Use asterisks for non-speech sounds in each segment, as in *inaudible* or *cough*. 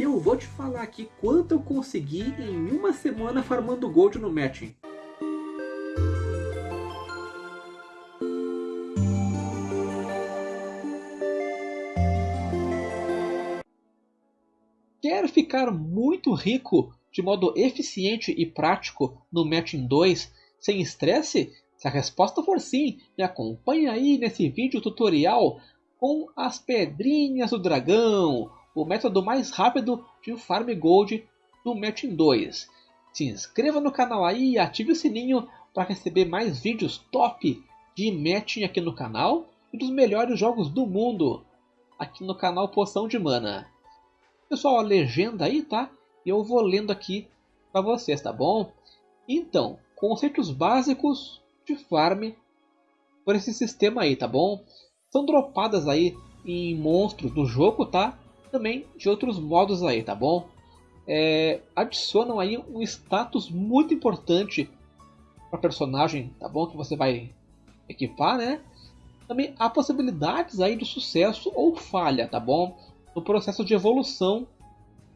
E eu vou te falar aqui quanto eu consegui em uma semana farmando gold no matching. Quer ficar muito rico de modo eficiente e prático no Matching 2 sem estresse? Se a resposta for sim, me acompanhe aí nesse vídeo tutorial com as pedrinhas do dragão, o método mais rápido de Farm Gold do Matching 2. Se inscreva no canal aí e ative o sininho para receber mais vídeos top de Matching aqui no canal e dos melhores jogos do mundo aqui no canal Poção de Mana. Pessoal, a legenda aí, tá? E eu vou lendo aqui para vocês, tá bom? Então, conceitos básicos de farm por esse sistema aí, tá bom? São dropadas aí em monstros do jogo, tá? Também de outros modos aí, tá bom? É, adicionam aí um status muito importante para personagem, tá bom? Que você vai equipar, né? Também há possibilidades aí de sucesso ou falha, tá bom? no processo de evolução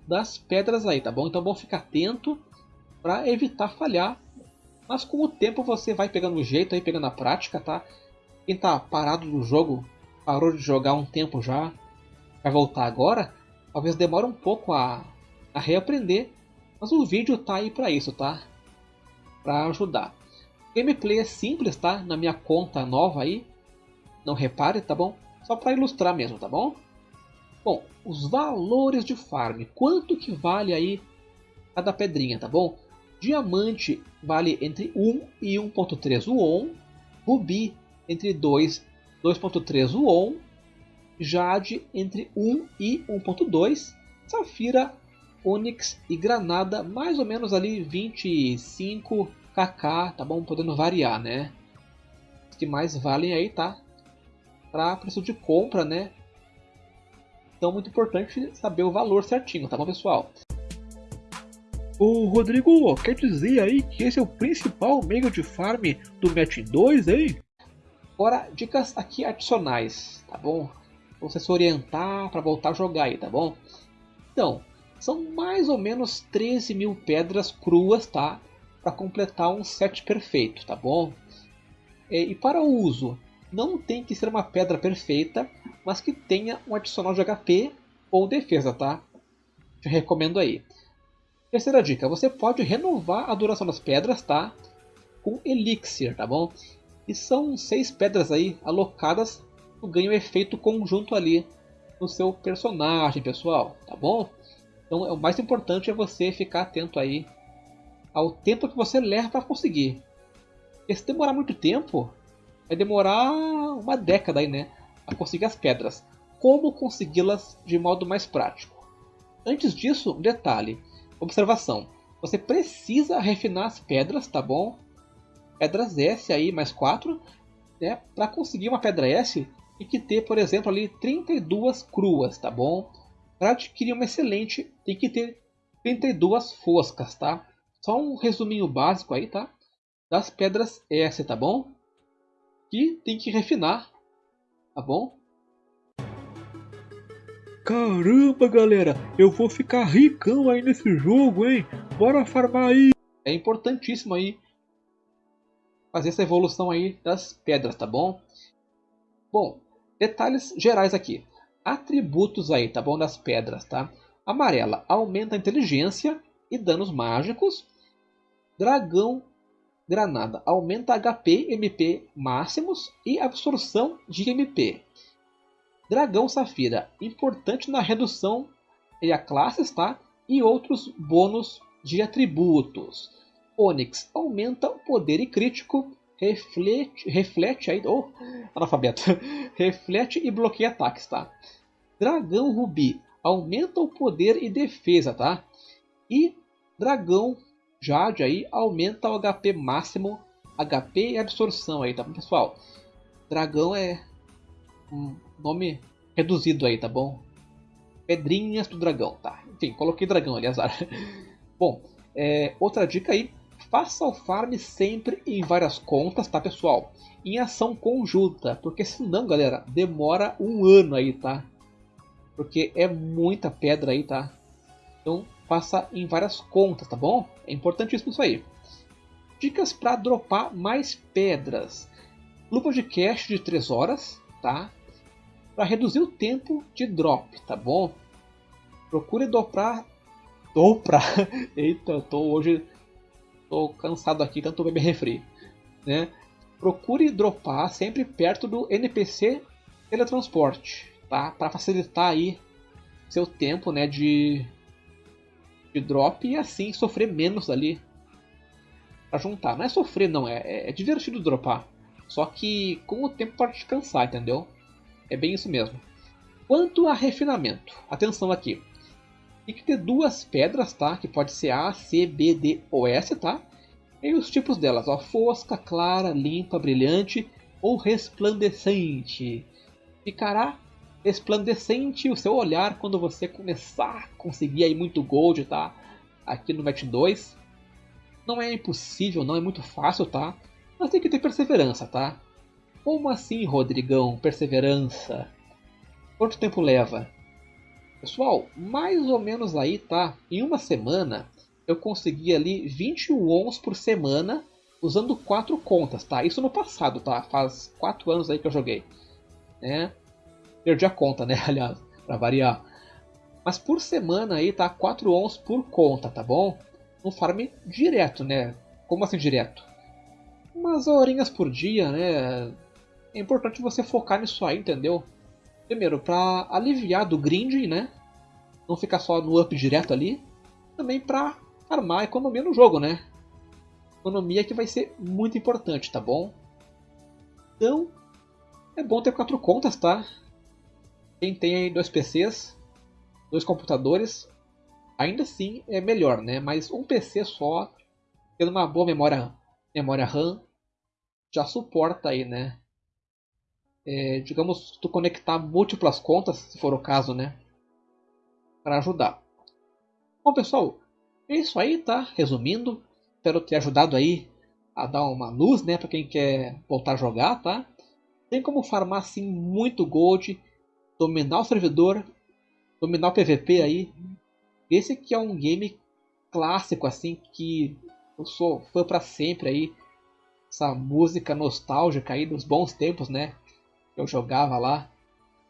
das pedras aí, tá bom? Então vamos ficar atento para evitar falhar. Mas com o tempo você vai pegando o jeito aí, pegando a prática, tá? Quem tá parado no jogo, parou de jogar um tempo já, vai voltar agora, talvez demore um pouco a, a reaprender, mas o vídeo tá aí para isso, tá? Para ajudar. Gameplay é simples, tá? Na minha conta nova aí, não repare, tá bom? Só para ilustrar mesmo, tá bom? Bom, os valores de farm. Quanto que vale aí cada pedrinha, tá bom? Diamante vale entre 1 e 1.3 won. Rubi entre 2 2.3 won. Jade entre 1 e 1.2. Safira, Onyx e Granada mais ou menos ali 25 kk, tá bom? Podendo variar, né? Os que mais valem aí, tá? Para preço de compra, né? Então, muito importante saber o valor certinho, tá bom, pessoal? Ô Rodrigo, quer dizer aí que esse é o principal meio de farm do Match 2, hein? Agora, dicas aqui adicionais, tá bom? Você se orientar para voltar a jogar aí, tá bom? Então, são mais ou menos 13 mil pedras cruas, tá? Para completar um set perfeito, tá bom? E para o uso, não tem que ser uma pedra perfeita, mas que tenha um adicional de HP ou defesa, tá? Te recomendo aí. Terceira dica, você pode renovar a duração das pedras, tá? Com Elixir, tá bom? E são seis pedras aí alocadas que ganham efeito conjunto ali no seu personagem, pessoal, tá bom? Então o mais importante é você ficar atento aí ao tempo que você leva para conseguir. E se demorar muito tempo, vai demorar uma década aí, né? a conseguir as pedras. Como consegui-las de modo mais prático? Antes disso, um detalhe. Observação. Você precisa refinar as pedras, tá bom? Pedras S aí, mais 4. Né? Para conseguir uma pedra S, tem que ter, por exemplo, ali 32 cruas, tá bom? Para adquirir uma excelente, tem que ter 32 foscas, tá? Só um resuminho básico aí, tá? Das pedras S, tá bom? Que tem que refinar tá bom? Caramba, galera, eu vou ficar ricão aí nesse jogo, hein? Bora farmar aí! É importantíssimo aí fazer essa evolução aí das pedras, tá bom? Bom, detalhes gerais aqui. Atributos aí, tá bom? Das pedras, tá? Amarela aumenta a inteligência e danos mágicos. Dragão Granada aumenta HP MP máximos e absorção de MP. Dragão Safira, importante na redução de a classes tá? e outros bônus de atributos. Onyx aumenta o poder e crítico, reflete, reflete aí, oh, analfabeto, *laughs* reflete e bloqueia ataques, tá? Dragão Rubi aumenta o poder e defesa, tá? E Dragão Jade aí aumenta o HP máximo, HP e absorção aí, tá bom, pessoal? Dragão é um nome reduzido aí, tá bom? Pedrinhas do dragão, tá? Enfim, coloquei dragão ali, azar. *laughs* bom, é, outra dica aí, faça o farm sempre em várias contas, tá pessoal? Em ação conjunta, porque senão, galera, demora um ano aí, tá? Porque é muita pedra aí, tá? Então faça em várias contas, tá bom? É importantíssimo isso aí. Dicas para dropar mais pedras. Luva de cache de 3 horas, tá? Para reduzir o tempo de drop, tá bom? Procure doprar. Doprar! *laughs* Eita, eu tô hoje. Tô cansado aqui, tanto beber refri. Né? Procure dropar sempre perto do NPC teletransporte, tá? Para facilitar aí seu tempo, né, de, de drop e assim sofrer menos ali para juntar. Não é sofrer, não, é, é divertido dropar. Só que com o tempo pode te cansar, entendeu? É bem isso mesmo. Quanto a refinamento, atenção aqui. Tem que ter duas pedras, tá? Que pode ser A, C, B, D ou S, tá? E os tipos delas, ó, fosca, clara, limpa, brilhante ou resplandecente. Ficará resplandecente o seu olhar quando você começar a conseguir aí muito gold, tá? Aqui no Match 2. Não é impossível, não é muito fácil, tá? Mas tem que ter perseverança, tá? Como assim, Rodrigão? Perseverança? Quanto tempo leva? Pessoal, mais ou menos aí, tá? Em uma semana eu consegui ali 21 ons por semana usando quatro contas, tá? Isso no passado, tá? Faz quatro anos aí que eu joguei, né? Perdi a conta, né? *laughs* Aliás, para variar. Mas por semana aí tá 4 ons por conta, tá bom? Um farm direto, né? Como assim direto? Umas horinhas por dia, né? É importante você focar nisso aí, entendeu? Primeiro, para aliviar do grinding, né? Não ficar só no up direto ali. Também para armar economia no jogo, né? Economia que vai ser muito importante, tá bom? Então, é bom ter quatro contas, tá? Quem tem aí dois PCs, dois computadores, ainda assim é melhor, né? Mas um PC só, tendo uma boa memória, memória RAM, já suporta aí, né? É, digamos, tu conectar múltiplas contas, se for o caso, né? Para ajudar. Bom, pessoal, é isso aí, tá? Resumindo, espero ter ajudado aí a dar uma luz, né, para quem quer voltar a jogar, tá? Tem como farmar assim muito gold, dominar o servidor, dominar o PVP aí. Esse aqui é um game clássico assim que eu sou fã para sempre aí. Essa música nostálgica aí dos bons tempos, né? Eu jogava lá,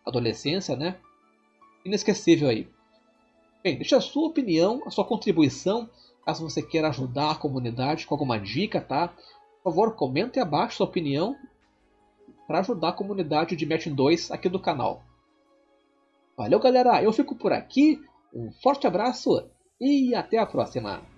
adolescência, né? Inesquecível aí. Bem, deixa a sua opinião, a sua contribuição, caso você queira ajudar a comunidade com alguma dica, tá? Por favor, comente abaixo sua opinião para ajudar a comunidade de Match 2 aqui do canal. Valeu, galera! Eu fico por aqui, um forte abraço e até a próxima!